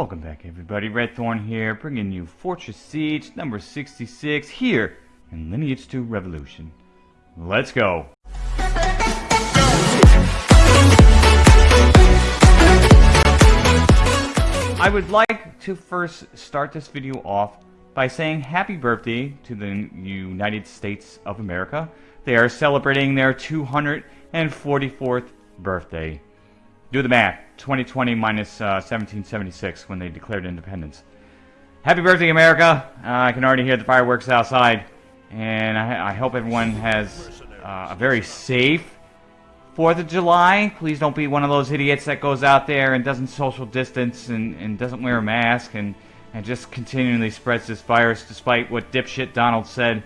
Welcome back everybody, Red Thorn here, bringing you Fortress Siege number 66 here in Lineage 2 Revolution. Let's go! I would like to first start this video off by saying happy birthday to the United States of America. They are celebrating their 244th birthday. Do the math. 2020 minus, uh, 1776 when they declared independence. Happy birthday, America! Uh, I can already hear the fireworks outside. And I, I hope everyone has uh, a very safe 4th of July. Please don't be one of those idiots that goes out there and doesn't social distance and, and doesn't wear a mask and, and just continually spreads this virus despite what dipshit Donald said.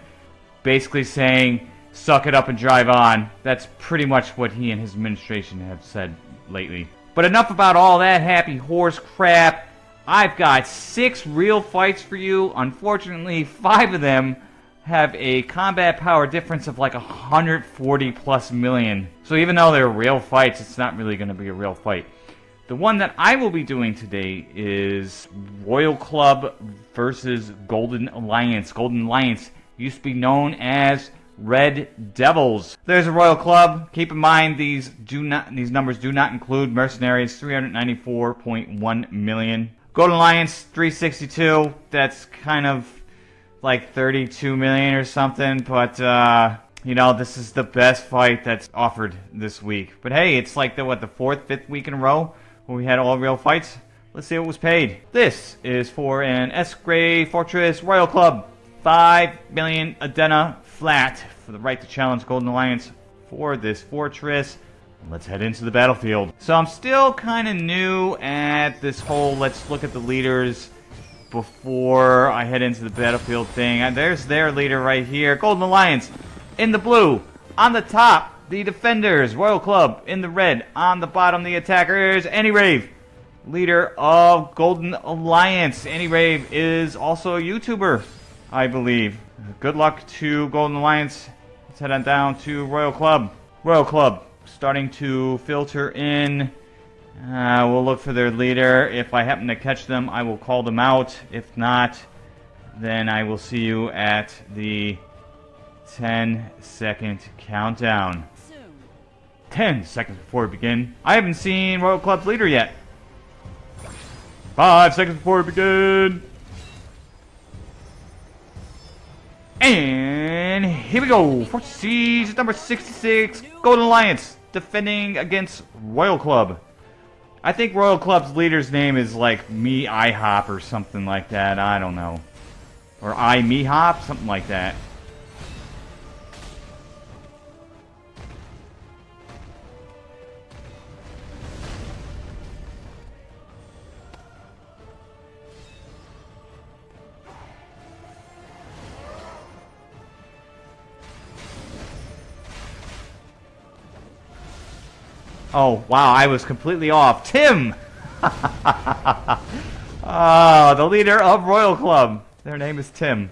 Basically saying, suck it up and drive on. That's pretty much what he and his administration have said lately. But enough about all that happy horse crap. I've got six real fights for you. Unfortunately, five of them have a combat power difference of like 140 plus million. So even though they're real fights, it's not really going to be a real fight. The one that I will be doing today is Royal Club versus Golden Alliance. Golden Alliance used to be known as Red Devils. There's a Royal Club. Keep in mind these do not these numbers do not include mercenaries. 394.1 million. Golden Alliance 362. That's kind of like 32 million or something. But uh, you know this is the best fight that's offered this week. But hey, it's like the what the fourth, fifth week in a row where we had all real fights. Let's see what was paid. This is for an S-Grade Fortress Royal Club. 5 million Adena flat for the right to challenge Golden Alliance for this fortress. Let's head into the battlefield. So I'm still kind of new at this whole let's look at the leaders before I head into the battlefield thing. There's their leader right here. Golden Alliance in the blue. On the top, the defenders. Royal Club in the red. On the bottom, the attackers. Annie Rave, leader of Golden Alliance. Annie Rave is also a YouTuber, I believe. Good luck to Golden Alliance. Let's head on down to Royal Club. Royal Club, starting to filter in. Uh, we'll look for their leader. If I happen to catch them, I will call them out. If not, then I will see you at the 10 second countdown. 10 seconds before we begin. I haven't seen Royal Club's leader yet. 5 seconds before we begin. And here we go. Fortress Siege number 66. Golden Alliance defending against Royal Club. I think Royal Club's leader's name is like Me IHOP or something like that. I don't know. Or I Me Hop, something like that. Oh, wow, I was completely off. Tim! oh, the leader of Royal Club. Their name is Tim.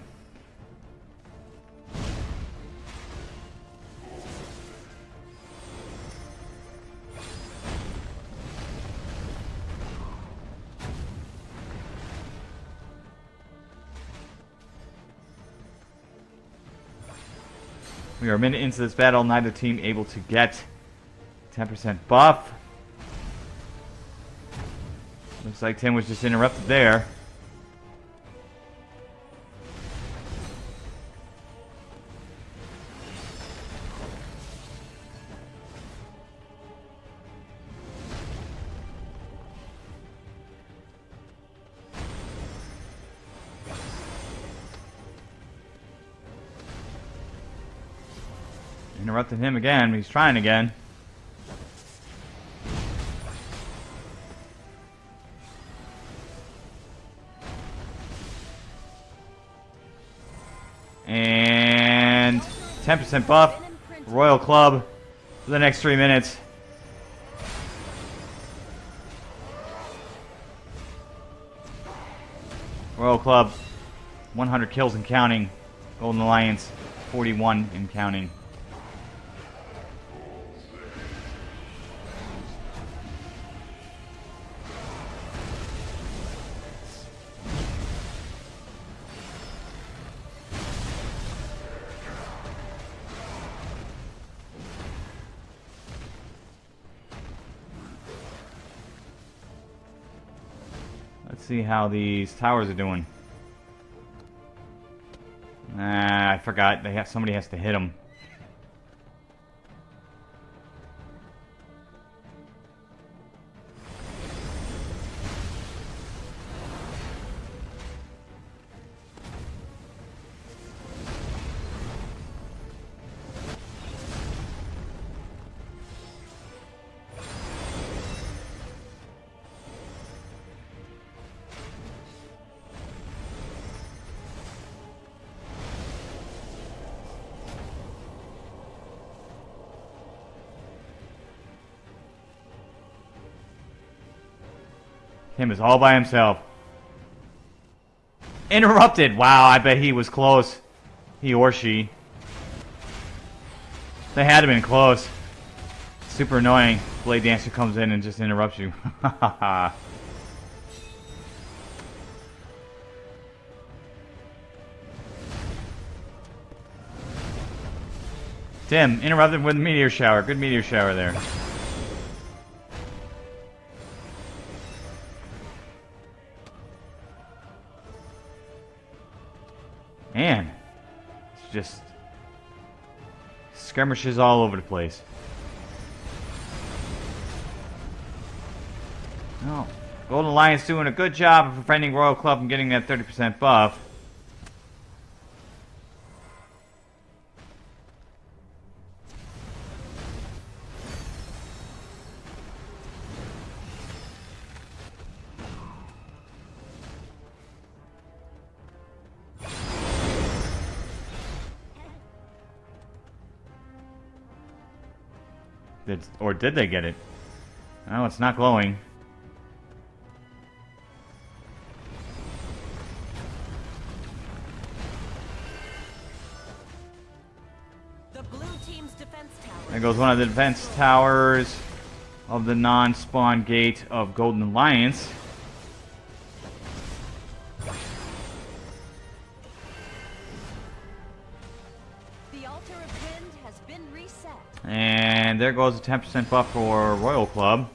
We are a minute into this battle, neither team able to get 10% buff. Looks like Tim was just interrupted there. Interrupted him again, he's trying again. 10% buff. Royal Club for the next three minutes. Royal Club, 100 kills and counting. Golden Alliance, 41 and counting. See how these towers are doing. Ah, I forgot. They have somebody has to hit them. Him is all by himself. Interrupted! Wow, I bet he was close. He or she. They had to been close. Super annoying. Blade Dancer comes in and just interrupts you. Tim, interrupted with meteor shower. Good meteor shower there. Man, it's just skirmishes all over the place. Oh, Golden Alliance doing a good job of preventing Royal Club from getting that 30% buff. Did, or did they get it? Oh, it's not glowing. The blue team's defense tower. There goes one of the defense towers of the non-spawn gate of Golden Alliance. The altar of And there goes a 10% buff for Royal Club.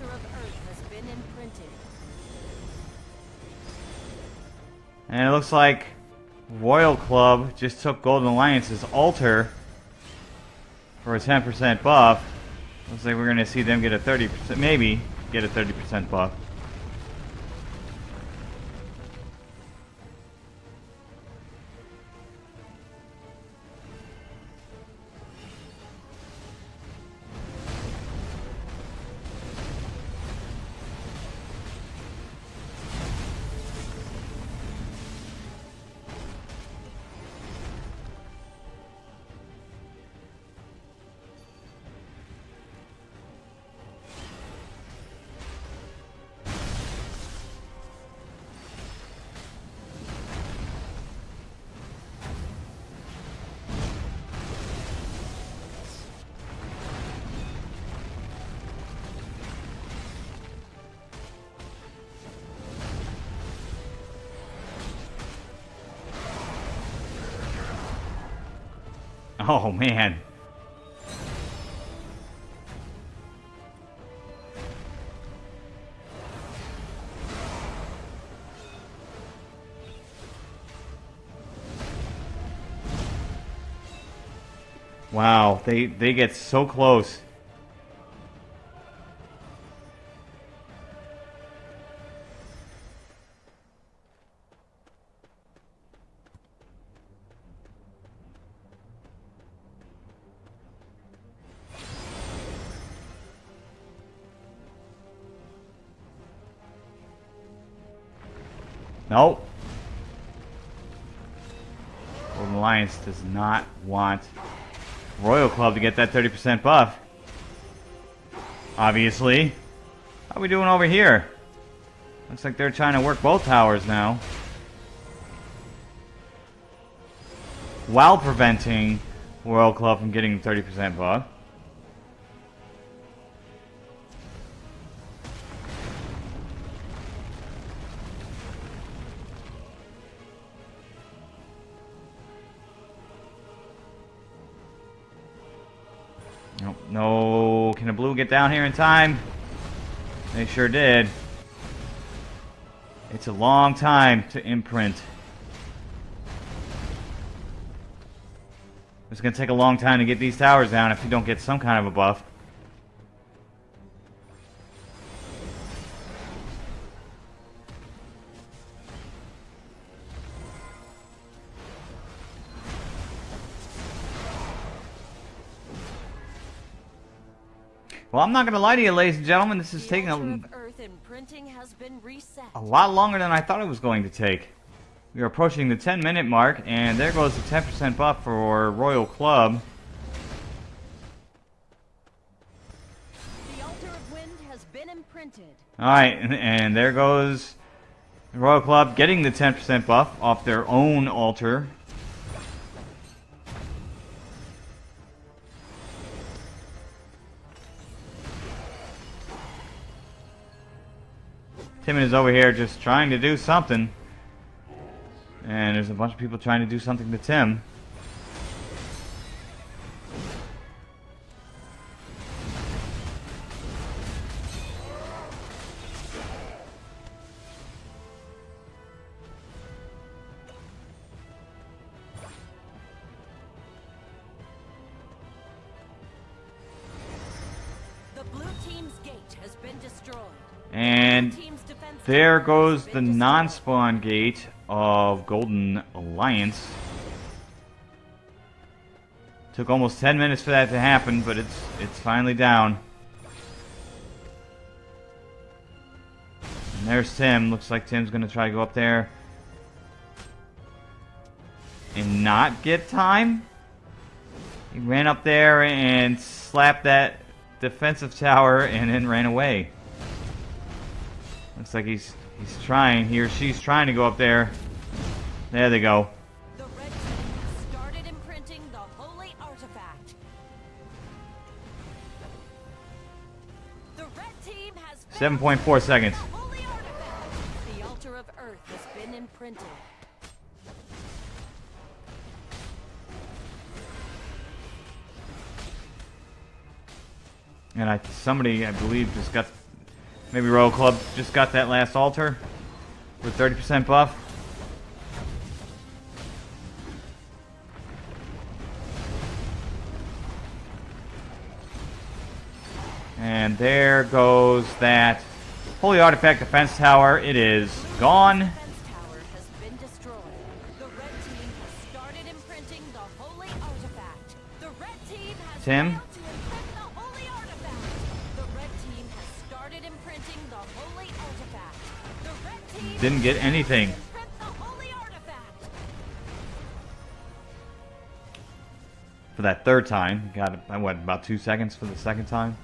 Of earth has been imprinted. And it looks like Royal Club just took Golden Alliance's altar for a 10% buff. Looks like we're going to see them get a 30%, maybe get a 30% buff. Oh man. Wow, they they get so close. Golden Alliance does not want Royal Club to get that 30% buff. Obviously. How are we doing over here? Looks like they're trying to work both towers now. While preventing Royal Club from getting 30% buff. Down here in time? They sure did. It's a long time to imprint. It's going to take a long time to get these towers down if you don't get some kind of a buff. Well, I'm not going to lie to you, ladies and gentlemen. This is The taking a, of Earth imprinting has been reset. a lot longer than I thought it was going to take. We are approaching the 10 minute mark, and there goes the 10% buff for Royal Club. The altar of wind has been imprinted. Alright, and there goes Royal Club getting the 10% buff off their own altar. Timon is over here just trying to do something. And there's a bunch of people trying to do something to Tim. And There goes the non-spawn gate of Golden Alliance. Took almost 10 minutes for that to happen, but it's it's finally down. And there's Tim. Looks like Tim's gonna try to go up there and not get time. He ran up there and slapped that defensive tower and then ran away. Looks like he's he's trying. He or she's trying to go up there. There they go. The red team started imprinting the holy artifact. The red team has 7.4 seconds. The. The altar of earth has been imprinted. And I somebody I believe just got maybe Royal Club just got that last altar with 30% buff. And there goes that Holy Artifact Defense Tower. It is gone. Defense Didn't get anything. for that third time. Got uh, what about two seconds for the second time?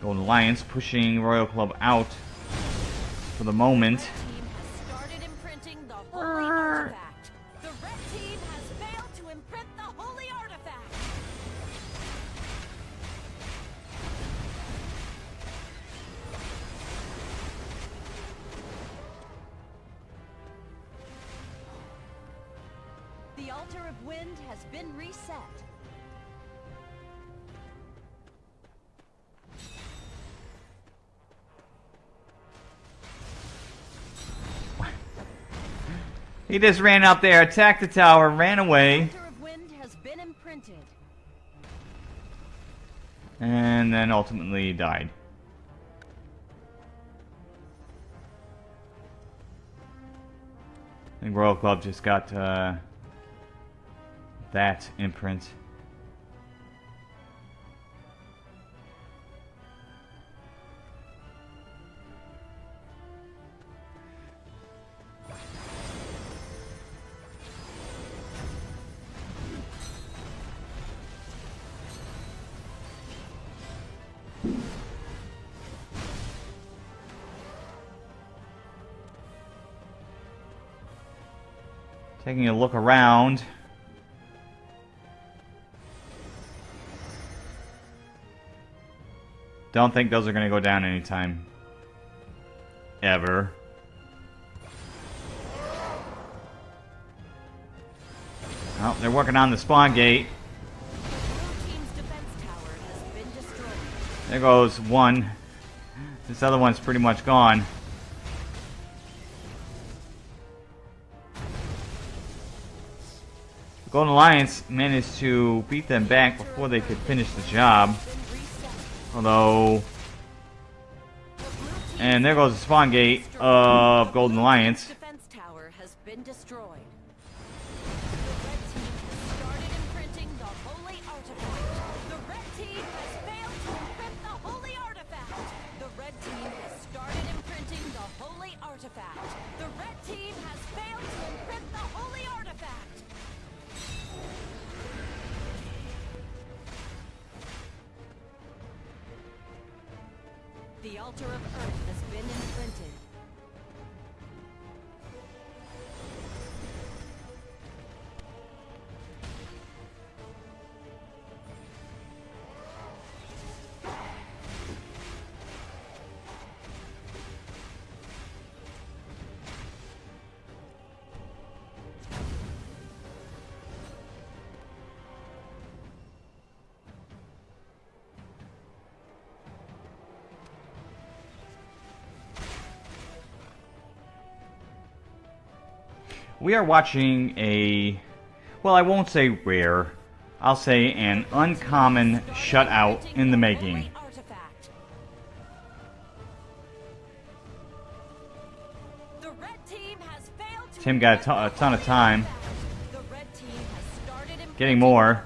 Golden Alliance pushing Royal Club out for the moment. Altar of wind has been reset. He just ran out there, attacked the tower, ran away, Altar of wind has been imprinted. and then ultimately died. I think Royal Club just got uh, that imprint. Taking a look around. Don't think those are going to go down anytime. Ever. Oh, they're working on the spawn gate. There goes one. This other one's pretty much gone. Golden Alliance managed to beat them back before they could finish the job. Team's and there goes the spawn gate of Golden Alliance. The altar of earth We are watching a, well, I won't say rare, I'll say an uncommon shutout in the making. Holy artifact. The red team has failed to Tim got a ton- a ton of time. The red team has started Getting more.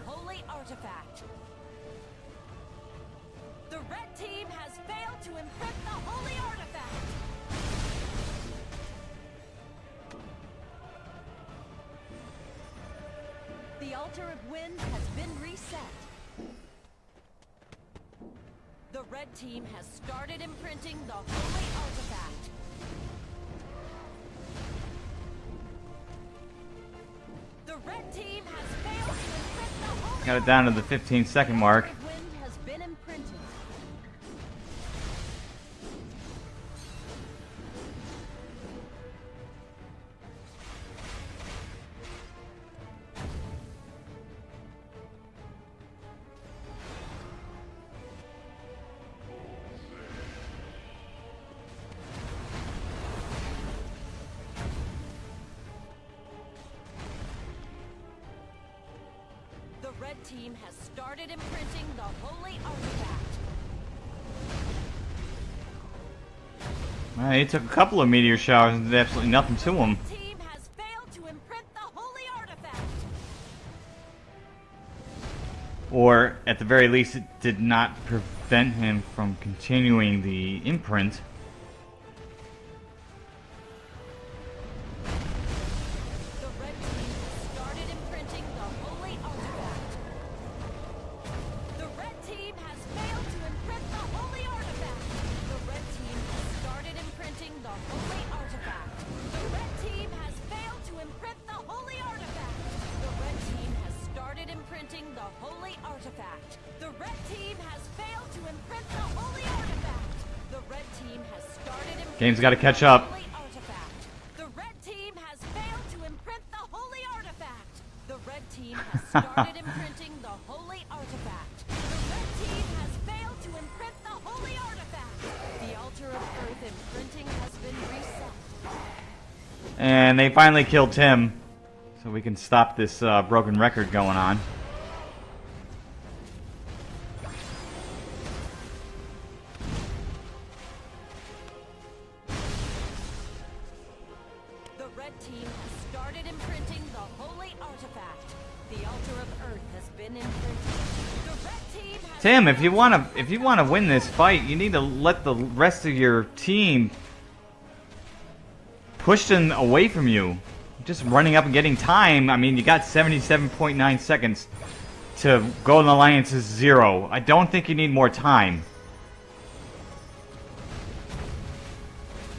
Altar of wind has been reset. The red team has started imprinting the holy artifact. The red team has failed to imprint the holy Got it down to the 15 second mark. Red team has started imprinting the holy artifact. Well, he took a couple of meteor showers and did absolutely nothing to him. Team has failed to imprint the holy artifact. Or, at the very least, it did not prevent him from continuing the imprint. Game's gotta catch up. the holy artifact. The red team has failed to imprint the holy artifact. The red team has started imprinting the holy artifact. The red team has failed to imprint the holy artifact. The altar of earth imprinting has been reset. And they finally killed Tim. So we can stop this uh, broken record going on. Tim, if you want to if you want to win this fight, you need to let the rest of your team push them away from you. Just running up and getting time. I mean, you got 77.9 seconds to Golden Alliance's zero. I don't think you need more time.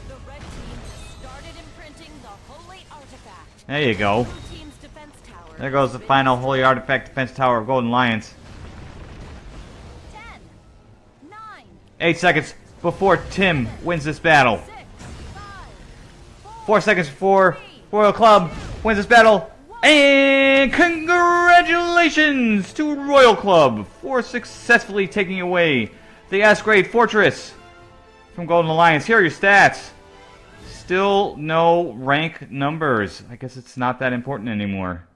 The red started imprinting the holy artifact. There you go. There goes the final Holy Artifact Defense Tower of Golden Alliance. 10, 9, Eight seconds before Tim wins this battle. Four seconds before Royal Club wins this battle. And congratulations to Royal Club for successfully taking away the S-Grade Fortress from Golden Alliance. Here are your stats. Still no rank numbers. I guess it's not that important anymore.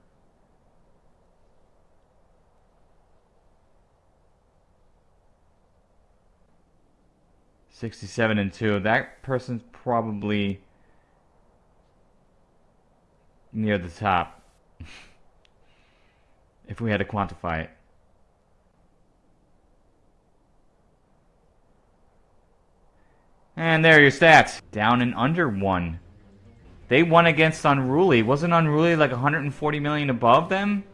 Sixty-seven and two. That person's probably near the top. if we had to quantify it. And there are your stats. Down and under one. They won against Unruly. Wasn't Unruly like 140 million above them?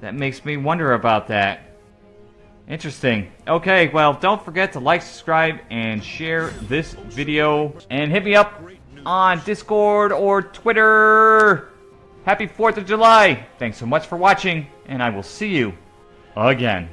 That makes me wonder about that. Interesting. Okay, well, don't forget to like, subscribe, and share this video. And hit me up on Discord or Twitter. Happy 4th of July! Thanks so much for watching, and I will see you again.